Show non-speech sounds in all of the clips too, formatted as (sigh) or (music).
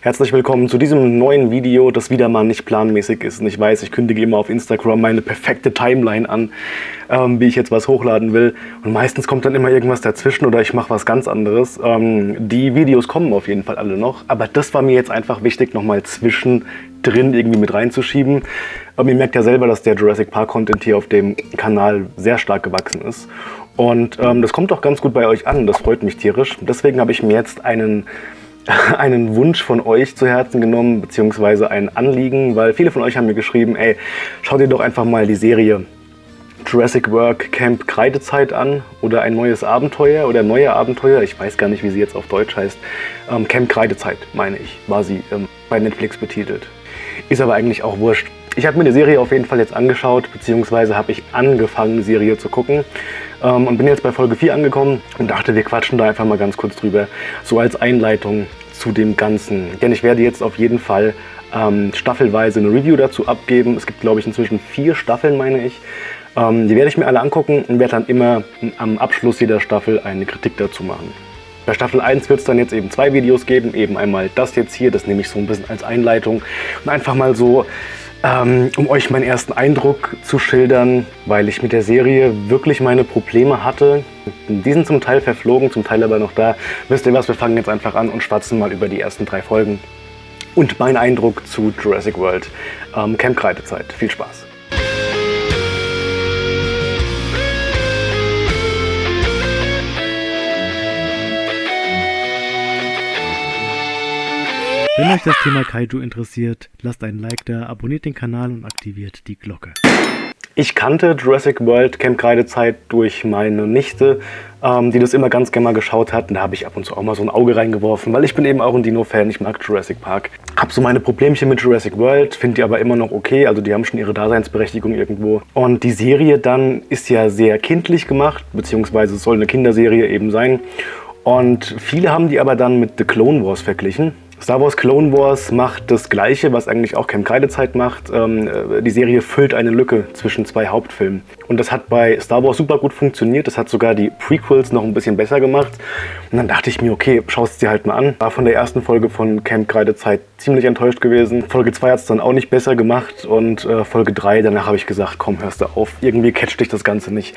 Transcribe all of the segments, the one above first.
Herzlich willkommen zu diesem neuen Video, das wieder mal nicht planmäßig ist. Und ich weiß, ich kündige immer auf Instagram meine perfekte Timeline an, ähm, wie ich jetzt was hochladen will. Und meistens kommt dann immer irgendwas dazwischen oder ich mache was ganz anderes. Ähm, die Videos kommen auf jeden Fall alle noch. Aber das war mir jetzt einfach wichtig, nochmal zwischendrin irgendwie mit reinzuschieben. Ähm, ihr merkt ja selber, dass der Jurassic Park Content hier auf dem Kanal sehr stark gewachsen ist. Und ähm, das kommt auch ganz gut bei euch an. Das freut mich tierisch. Deswegen habe ich mir jetzt einen (laughs) einen Wunsch von euch zu Herzen genommen, beziehungsweise ein Anliegen, weil viele von euch haben mir geschrieben, ey, schau dir doch einfach mal die Serie Jurassic Work Camp Kreidezeit an oder ein neues Abenteuer oder neue Abenteuer, ich weiß gar nicht, wie sie jetzt auf Deutsch heißt, ähm, Camp Kreidezeit, meine ich, war sie ähm, bei Netflix betitelt. Ist aber eigentlich auch wurscht. Ich habe mir die Serie auf jeden Fall jetzt angeschaut, beziehungsweise habe ich angefangen, die Serie zu gucken ähm, und bin jetzt bei Folge 4 angekommen und dachte, wir quatschen da einfach mal ganz kurz drüber, so als Einleitung zu dem Ganzen. Denn ich werde jetzt auf jeden Fall ähm, staffelweise eine Review dazu abgeben. Es gibt, glaube ich, inzwischen vier Staffeln, meine ich. Ähm, die werde ich mir alle angucken und werde dann immer am Abschluss jeder Staffel eine Kritik dazu machen. Bei Staffel 1 wird es dann jetzt eben zwei Videos geben, eben einmal das jetzt hier, das nehme ich so ein bisschen als Einleitung und einfach mal so ähm, um euch meinen ersten Eindruck zu schildern, weil ich mit der Serie wirklich meine Probleme hatte. Die sind zum Teil verflogen, zum Teil aber noch da. Wisst ihr was, wir fangen jetzt einfach an und schwatzen mal über die ersten drei Folgen. Und mein Eindruck zu Jurassic World. Ähm, Camp Kreidezeit. Viel Spaß. Wenn euch das Thema Kaiju interessiert, lasst einen Like da, abonniert den Kanal und aktiviert die Glocke. Ich kannte Jurassic World Camp Kreidezeit durch meine Nichte, ähm, die das immer ganz gerne mal geschaut hat. Und da habe ich ab und zu auch mal so ein Auge reingeworfen, weil ich bin eben auch ein Dino-Fan, ich mag Jurassic Park. Hab so meine Problemchen mit Jurassic World, finde die aber immer noch okay, also die haben schon ihre Daseinsberechtigung irgendwo. Und die Serie dann ist ja sehr kindlich gemacht, beziehungsweise es soll eine Kinderserie eben sein. Und viele haben die aber dann mit The Clone Wars verglichen. Star Wars Clone Wars macht das gleiche, was eigentlich auch Camp Kreidezeit macht. Ähm, äh, die Serie füllt eine Lücke zwischen zwei Hauptfilmen. Und das hat bei Star Wars super gut funktioniert. Das hat sogar die Prequels noch ein bisschen besser gemacht. Und dann dachte ich mir, okay, schaust es dir halt mal an. War von der ersten Folge von Camp Kreidezeit ziemlich enttäuscht gewesen. Folge 2 hat es dann auch nicht besser gemacht. Und äh, Folge 3, danach habe ich gesagt, komm, hörst du auf. Irgendwie catcht dich das Ganze nicht.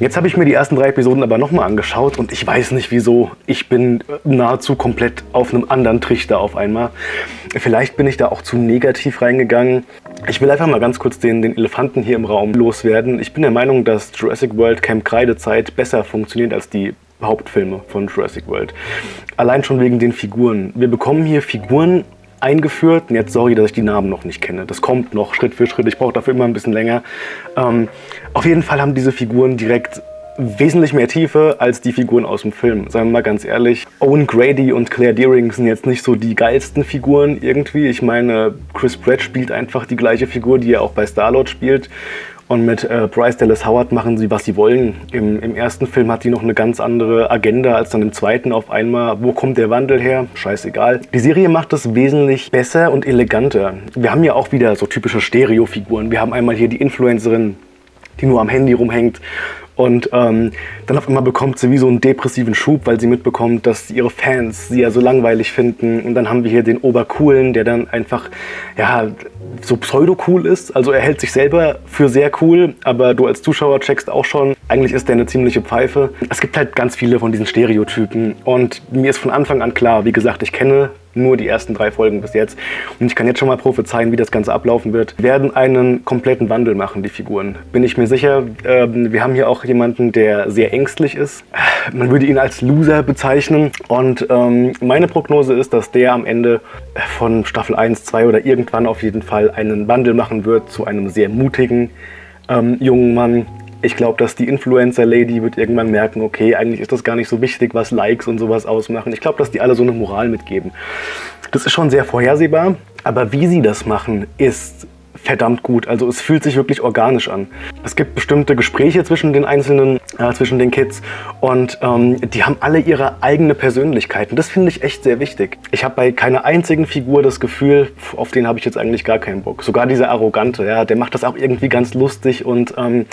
Jetzt habe ich mir die ersten drei Episoden aber nochmal angeschaut. Und ich weiß nicht wieso. Ich bin nahezu komplett auf einem anderen Trichter auf einmal. Vielleicht bin ich da auch zu negativ reingegangen. Ich will einfach mal ganz kurz den, den Elefanten hier im Raum loswerden. Ich bin der Meinung, dass Jurassic World Camp Kreidezeit besser funktioniert als die Hauptfilme von Jurassic World. Allein schon wegen den Figuren. Wir bekommen hier Figuren eingeführt. Und jetzt sorry, dass ich die Namen noch nicht kenne. Das kommt noch Schritt für Schritt. Ich brauche dafür immer ein bisschen länger. Ähm, auf jeden Fall haben diese Figuren direkt wesentlich mehr Tiefe als die Figuren aus dem Film. Sagen wir mal ganz ehrlich, Owen Grady und Claire Deering sind jetzt nicht so die geilsten Figuren irgendwie. Ich meine, Chris Pratt spielt einfach die gleiche Figur, die er auch bei Star-Lord spielt. Und mit äh, Bryce Dallas Howard machen sie, was sie wollen. Im, Im, ersten Film hat die noch eine ganz andere Agenda als dann im zweiten auf einmal. Wo kommt der Wandel her? Scheißegal. Die Serie macht es wesentlich besser und eleganter. Wir haben ja auch wieder so typische Stereofiguren. Wir haben einmal hier die Influencerin, die nur am Handy rumhängt und ähm, dann auf einmal bekommt sie wie so einen depressiven Schub, weil sie mitbekommt, dass ihre Fans sie ja so langweilig finden. Und dann haben wir hier den Obercoolen, der dann einfach, ja, so pseudo-cool ist. Also er hält sich selber für sehr cool, aber du als Zuschauer checkst auch schon, eigentlich ist der eine ziemliche Pfeife. Es gibt halt ganz viele von diesen Stereotypen. Und mir ist von Anfang an klar, wie gesagt, ich kenne nur die ersten drei Folgen bis jetzt. Und ich kann jetzt schon mal prophezeien, wie das Ganze ablaufen wird. Wir werden einen kompletten Wandel machen, die Figuren. Bin ich mir sicher. Ähm, wir haben hier auch jemanden, der sehr ängstlich ist. Man würde ihn als Loser bezeichnen. Und ähm, meine Prognose ist, dass der am Ende von Staffel 1, 2 oder irgendwann auf jeden Fall einen Wandel machen wird zu einem sehr mutigen ähm, jungen Mann, ich glaube, dass die Influencer-Lady wird irgendwann merken, okay, eigentlich ist das gar nicht so wichtig, was Likes und sowas ausmachen. Ich glaube, dass die alle so eine Moral mitgeben. Das ist schon sehr vorhersehbar, aber wie sie das machen, ist verdammt gut. Also es fühlt sich wirklich organisch an. Es gibt bestimmte Gespräche zwischen den einzelnen, äh, zwischen den Kids und ähm, die haben alle ihre eigene Persönlichkeit. Und das finde ich echt sehr wichtig. Ich habe bei keiner einzigen Figur das Gefühl, auf den habe ich jetzt eigentlich gar keinen Bock. Sogar dieser Arrogante, ja, der macht das auch irgendwie ganz lustig und ähm,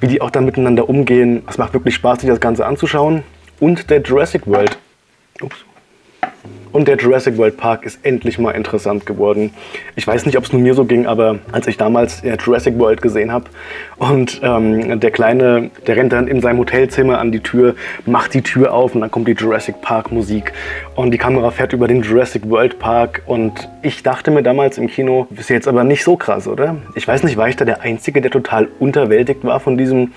wie die auch dann miteinander umgehen. Es macht wirklich Spaß, sich das Ganze anzuschauen. Und der Jurassic World. Ups Und der Jurassic World Park ist endlich mal interessant geworden. Ich weiß nicht, ob es nur mir so ging, aber als ich damals Jurassic World gesehen habe und ähm, der Kleine, der rennt dann in seinem Hotelzimmer an die Tür, macht die Tür auf und dann kommt die Jurassic Park Musik und die Kamera fährt über den Jurassic World Park und ich dachte mir damals im Kino, ist jetzt aber nicht so krass, oder? Ich weiß nicht, war ich da der Einzige, der total unterwältigt war von diesem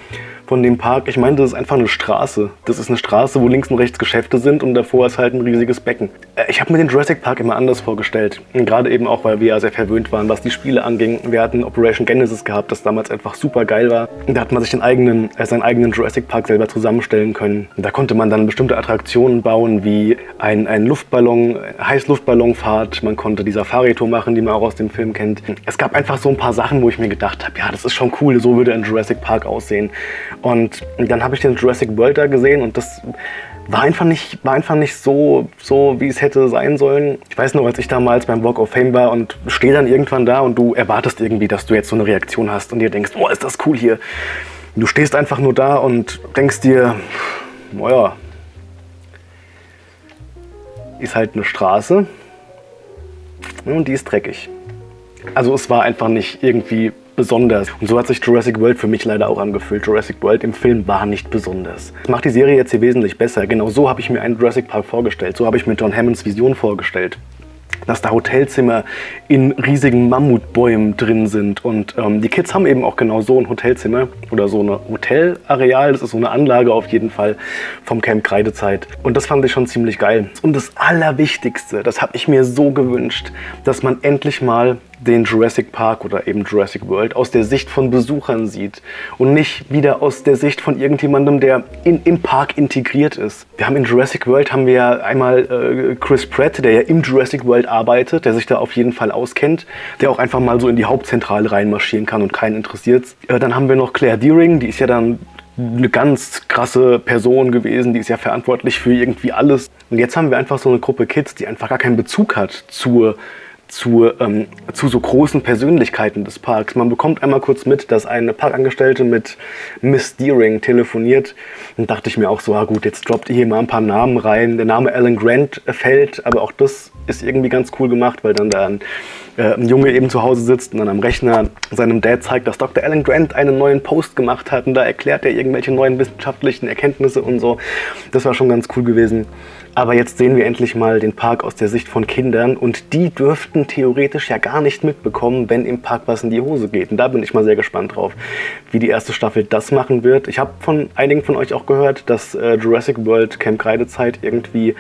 von dem Park. Ich meine, das ist einfach eine Straße. Das ist eine Straße, wo links und rechts Geschäfte sind und davor ist halt ein riesiges Becken. Äh, ich habe mir den Jurassic Park immer anders vorgestellt. Gerade eben auch, weil wir ja sehr verwöhnt waren, was die Spiele anging. Wir hatten Operation Genesis gehabt, das damals einfach super geil war. Da hat man sich den eigenen, äh, seinen eigenen Jurassic Park selber zusammenstellen können. Da konnte man dann bestimmte Attraktionen bauen, wie ein, ein Luftballon, Heißluftballonfahrt. Man konnte die Safari-Tour machen, die man auch aus dem Film kennt. Es gab einfach so ein paar Sachen, wo ich mir gedacht habe, ja, das ist schon cool, so würde ein Jurassic Park aussehen. Und dann habe ich den Jurassic World da gesehen und das war einfach nicht, war einfach nicht so, so, wie es hätte sein sollen. Ich weiß noch, als ich damals beim Walk of Fame war und stehe dann irgendwann da und du erwartest irgendwie, dass du jetzt so eine Reaktion hast und dir denkst, oh, ist das cool hier. Du stehst einfach nur da und denkst dir, naja, ist halt eine Straße und die ist dreckig. Also es war einfach nicht irgendwie besonders. Und so hat sich Jurassic World für mich leider auch angefühlt. Jurassic World im Film war nicht besonders. Das macht die Serie jetzt hier wesentlich besser. Genau so habe ich mir einen Jurassic Park vorgestellt. So habe ich mir John Hammonds Vision vorgestellt dass da Hotelzimmer in riesigen Mammutbäumen drin sind. Und ähm, die Kids haben eben auch genau so ein Hotelzimmer oder so ein Hotelareal. Das ist so eine Anlage auf jeden Fall vom Camp Kreidezeit. Und das fand ich schon ziemlich geil. Und das Allerwichtigste, das habe ich mir so gewünscht, dass man endlich mal den Jurassic Park oder eben Jurassic World aus der Sicht von Besuchern sieht und nicht wieder aus der Sicht von irgendjemandem, der in, im Park integriert ist. Wir haben in Jurassic World haben wir einmal äh, Chris Pratt, der ja im Jurassic World arbeitet, der sich da auf jeden Fall auskennt, der auch einfach mal so in die Hauptzentrale reinmarschieren kann und keinen interessiert. Äh, dann haben wir noch Claire Deering, die ist ja dann eine ganz krasse Person gewesen, die ist ja verantwortlich für irgendwie alles. Und jetzt haben wir einfach so eine Gruppe Kids, die einfach gar keinen Bezug hat zur zu, ähm, zu so großen Persönlichkeiten des Parks. Man bekommt einmal kurz mit, dass eine Parkangestellte mit Miss Deering telefoniert. Dann dachte ich mir auch so, ah gut, jetzt droppt ihr hier mal ein paar Namen rein. Der Name Alan Grant fällt, aber auch das ist irgendwie ganz cool gemacht, weil dann da ein, äh, ein Junge eben zu Hause sitzt und dann am Rechner seinem Dad zeigt, dass Dr. Alan Grant einen neuen Post gemacht hat und da erklärt er irgendwelche neuen wissenschaftlichen Erkenntnisse und so. Das war schon ganz cool gewesen. Aber jetzt sehen wir endlich mal den Park aus der Sicht von Kindern und die dürften theoretisch ja gar nicht mitbekommen, wenn im Park was in die Hose geht. Und da bin ich mal sehr gespannt drauf, wie die erste Staffel das machen wird. Ich habe von einigen von euch auch gehört, dass äh, Jurassic World Camp Kreidezeit irgendwie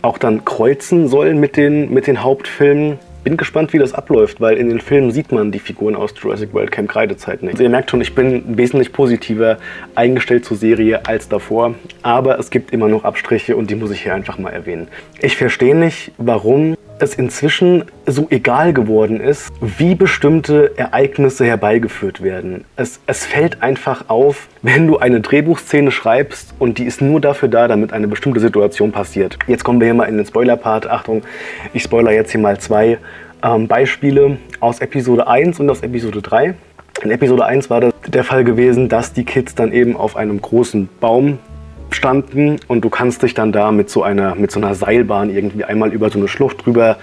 auch dann kreuzen soll mit den, mit den Hauptfilmen. Bin gespannt, wie das abläuft, weil in den Filmen sieht man die Figuren aus Jurassic World Camp Kreidezeit nicht. Also ihr merkt schon, ich bin wesentlich positiver eingestellt zur Serie als davor, aber es gibt immer noch Abstriche und die muss ich hier einfach mal erwähnen. Ich verstehe nicht, warum es inzwischen so egal geworden ist, wie bestimmte Ereignisse herbeigeführt werden. Es, es fällt einfach auf, wenn du eine Drehbuchszene schreibst und die ist nur dafür da, damit eine bestimmte Situation passiert. Jetzt kommen wir hier mal in den Spoiler-Part. Achtung, ich spoiler jetzt hier mal zwei ähm, Beispiele aus Episode 1 und aus Episode 3. In Episode 1 war das der Fall gewesen, dass die Kids dann eben auf einem großen Baum standen und du kannst dich dann da mit so einer, mit so einer Seilbahn irgendwie einmal über so eine Schlucht drüber,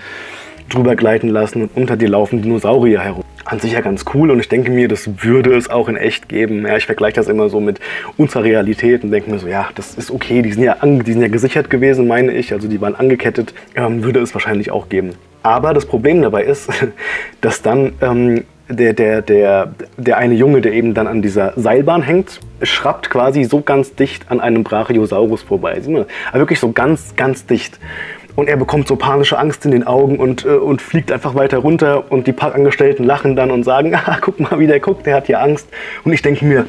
drüber gleiten lassen und unter dir laufen Dinosaurier herum. An sich ja ganz cool und ich denke mir, das würde es auch in echt geben. Ja, ich vergleiche das immer so mit unserer Realität und denke mir so, ja, das ist okay, die sind ja, die sind ja gesichert gewesen, meine ich, also die waren angekettet, ähm, würde es wahrscheinlich auch geben. Aber das Problem dabei ist, (laughs) dass dann ähm, der, der, der, der eine Junge, der eben dann an dieser Seilbahn hängt, schrappt quasi so ganz dicht an einem Brachiosaurus vorbei. Also wirklich so ganz, ganz dicht. Und er bekommt so panische Angst in den Augen und, äh, und fliegt einfach weiter runter. Und die Parkangestellten lachen dann und sagen, (laughs) ah, guck mal, wie der guckt, der hat hier Angst. Und ich denke mir,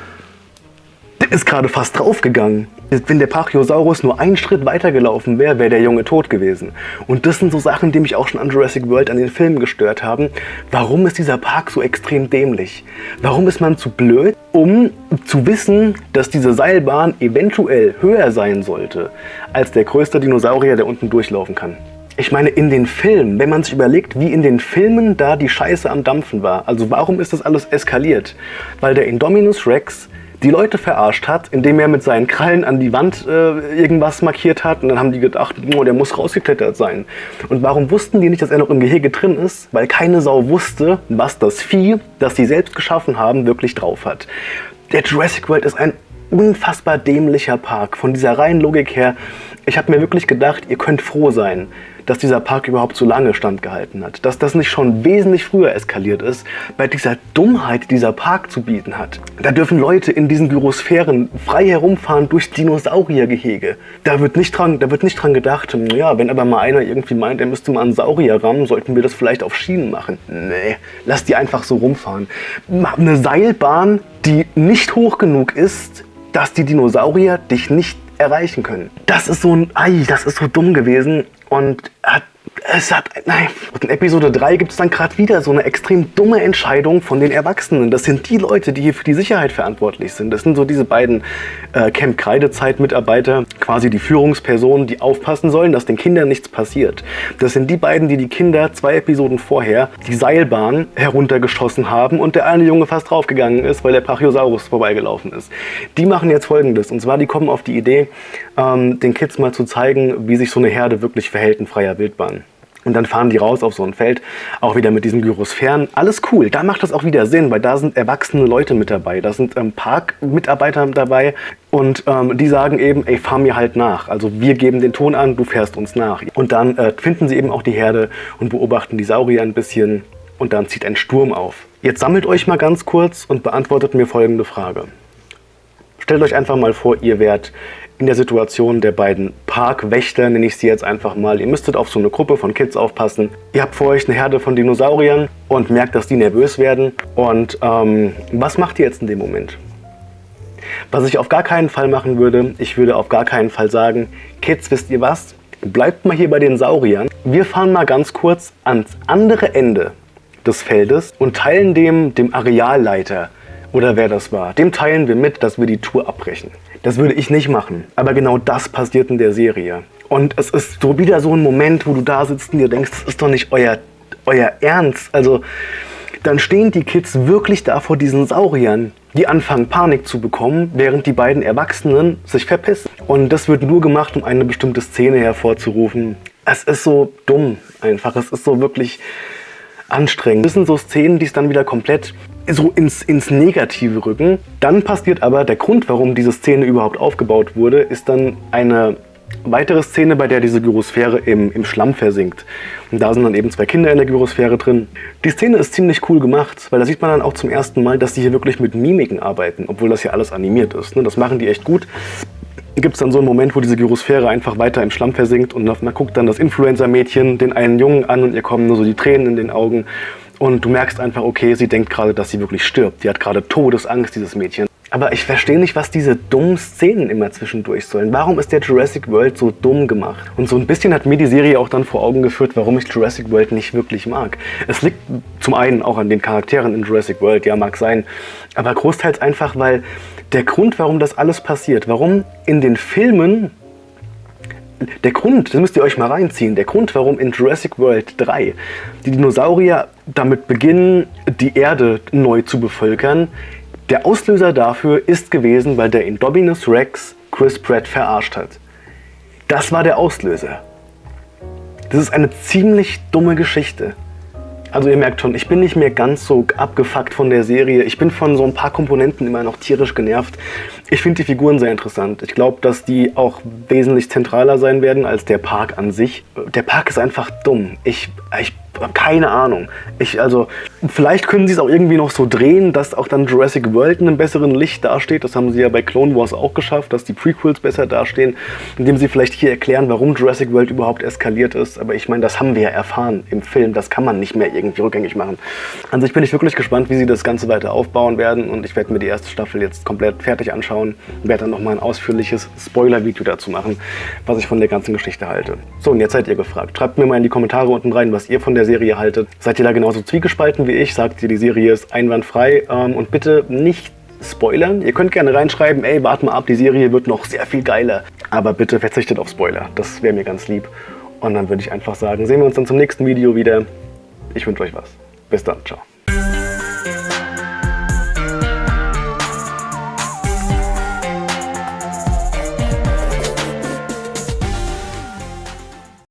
(laughs) ist gerade fast draufgegangen. Wenn der Pachyosaurus nur einen Schritt weiter gelaufen wäre, wäre der Junge tot gewesen. Und das sind so Sachen, die mich auch schon an Jurassic World an den Filmen gestört haben. Warum ist dieser Park so extrem dämlich? Warum ist man zu blöd, um zu wissen, dass diese Seilbahn eventuell höher sein sollte als der größte Dinosaurier, der unten durchlaufen kann? Ich meine, in den Filmen, wenn man sich überlegt, wie in den Filmen da die Scheiße am Dampfen war, also warum ist das alles eskaliert? Weil der Indominus Rex die Leute verarscht hat, indem er mit seinen Krallen an die Wand äh, irgendwas markiert hat. Und dann haben die gedacht, oh, der muss rausgeklettert sein. Und warum wussten die nicht, dass er noch im Gehege drin ist? Weil keine Sau wusste, was das Vieh, das sie selbst geschaffen haben, wirklich drauf hat. Der Jurassic World ist ein unfassbar dämlicher Park. Von dieser reinen Logik her, ich habe mir wirklich gedacht, ihr könnt froh sein, dass dieser Park überhaupt so lange standgehalten hat. Dass das nicht schon wesentlich früher eskaliert ist, bei dieser Dummheit, die dieser Park zu bieten hat. Da dürfen Leute in diesen Gyrosphären frei herumfahren durch Dinosauriergehege. Da wird nicht dran, da wird nicht dran gedacht, ja, wenn aber mal einer irgendwie meint, er müsste mal einen Saurier rammen, sollten wir das vielleicht auf Schienen machen. Nee, lass die einfach so rumfahren. Eine Seilbahn, die nicht hoch genug ist, dass die Dinosaurier dich nicht erreichen können. Das ist so ein, ei, das ist so dumm gewesen und hat es hat, nein, in Episode 3 gibt es dann gerade wieder so eine extrem dumme Entscheidung von den Erwachsenen. Das sind die Leute, die hier für die Sicherheit verantwortlich sind. Das sind so diese beiden äh, Camp Kreidezeit-Mitarbeiter, quasi die Führungspersonen, die aufpassen sollen, dass den Kindern nichts passiert. Das sind die beiden, die die Kinder zwei Episoden vorher die Seilbahn heruntergeschossen haben und der eine Junge fast draufgegangen ist, weil der Brachiosaurus vorbeigelaufen ist. Die machen jetzt folgendes, und zwar die kommen auf die Idee, ähm, den Kids mal zu zeigen, wie sich so eine Herde wirklich verhält in freier Wildbahn. Und dann fahren die raus auf so ein Feld, auch wieder mit diesen Gyrosphären. Alles cool, da macht das auch wieder Sinn, weil da sind erwachsene Leute mit dabei. Da sind ähm, Parkmitarbeiter dabei und ähm, die sagen eben, ey, fahr mir halt nach. Also wir geben den Ton an, du fährst uns nach. Und dann äh, finden sie eben auch die Herde und beobachten die Saurier ein bisschen und dann zieht ein Sturm auf. Jetzt sammelt euch mal ganz kurz und beantwortet mir folgende Frage. Stellt euch einfach mal vor, ihr wärt in der Situation der beiden Parkwächter, nenne ich sie jetzt einfach mal. Ihr müsstet auf so eine Gruppe von Kids aufpassen. Ihr habt vor euch eine Herde von Dinosauriern und merkt, dass die nervös werden. Und ähm, was macht ihr jetzt in dem Moment? Was ich auf gar keinen Fall machen würde, ich würde auf gar keinen Fall sagen, Kids, wisst ihr was? Bleibt mal hier bei den Sauriern. Wir fahren mal ganz kurz ans andere Ende des Feldes und teilen dem, dem Arealleiter oder wer das war, dem teilen wir mit, dass wir die Tour abbrechen. Das würde ich nicht machen. Aber genau das passiert in der Serie. Und es ist so wieder so ein Moment, wo du da sitzt und dir denkst, das ist doch nicht euer, euer Ernst. Also dann stehen die Kids wirklich da vor diesen Sauriern, die anfangen Panik zu bekommen, während die beiden Erwachsenen sich verpissen. Und das wird nur gemacht, um eine bestimmte Szene hervorzurufen. Es ist so dumm einfach. Es ist so wirklich anstrengend. Das sind so Szenen, die es dann wieder komplett so ins, ins Negative rücken. Dann passiert aber der Grund, warum diese Szene überhaupt aufgebaut wurde, ist dann eine weitere Szene, bei der diese Gyrosphäre im, im Schlamm versinkt. Und da sind dann eben zwei Kinder in der Gyrosphäre drin. Die Szene ist ziemlich cool gemacht, weil da sieht man dann auch zum ersten Mal, dass sie hier wirklich mit Mimiken arbeiten, obwohl das hier alles animiert ist. Ne? Das machen die echt gut. Gibt es dann so einen Moment, wo diese Gyrosphäre einfach weiter im Schlamm versinkt und man guckt dann das Influencer-Mädchen den einen Jungen an und ihr kommen nur so die Tränen in den Augen und du merkst einfach, okay, sie denkt gerade, dass sie wirklich stirbt. Die hat gerade Todesangst, dieses Mädchen. Aber ich verstehe nicht, was diese dummen Szenen immer zwischendurch sollen. Warum ist der Jurassic World so dumm gemacht? Und so ein bisschen hat mir die Serie auch dann vor Augen geführt, warum ich Jurassic World nicht wirklich mag. Es liegt zum einen auch an den Charakteren in Jurassic World, ja mag sein, aber großteils einfach, weil der Grund, warum das alles passiert, warum in den Filmen der Grund, das müsst ihr euch mal reinziehen, der Grund, warum in Jurassic World 3 die Dinosaurier damit beginnen, die Erde neu zu bevölkern, der Auslöser dafür ist gewesen, weil der Indominus Rex Chris Pratt verarscht hat. Das war der Auslöser. Das ist eine ziemlich dumme Geschichte. Also ihr merkt schon, ich bin nicht mehr ganz so abgefuckt von der Serie. Ich bin von so ein paar Komponenten immer noch tierisch genervt. Ich finde die Figuren sehr interessant. Ich glaube, dass die auch wesentlich zentraler sein werden als der Park an sich. Der Park ist einfach dumm. Ich, ich keine Ahnung. Ich, also, vielleicht können sie es auch irgendwie noch so drehen, dass auch dann Jurassic World in einem besseren Licht dasteht. Das haben sie ja bei Clone Wars auch geschafft, dass die Prequels besser dastehen, indem sie vielleicht hier erklären, warum Jurassic World überhaupt eskaliert ist. Aber ich meine, das haben wir ja erfahren im Film. Das kann man nicht mehr irgendwie rückgängig machen. An sich bin ich wirklich gespannt, wie sie das Ganze weiter aufbauen werden. Und ich werde mir die erste Staffel jetzt komplett fertig anschauen. und Werde dann nochmal ein ausführliches Spoiler-Video dazu machen, was ich von der ganzen Geschichte halte. So, und jetzt seid ihr gefragt. Schreibt mir mal in die Kommentare unten rein, was ihr von der Serie haltet. Seid ihr da genauso zwiegespalten wie ich? Sagt ihr, die Serie ist einwandfrei? Ähm, und bitte nicht spoilern. Ihr könnt gerne reinschreiben, ey, wart mal ab, die Serie wird noch sehr viel geiler. Aber bitte verzichtet auf Spoiler. Das wäre mir ganz lieb. Und dann würde ich einfach sagen, sehen wir uns dann zum nächsten Video wieder. Ich wünsche euch was. Bis dann. Ciao.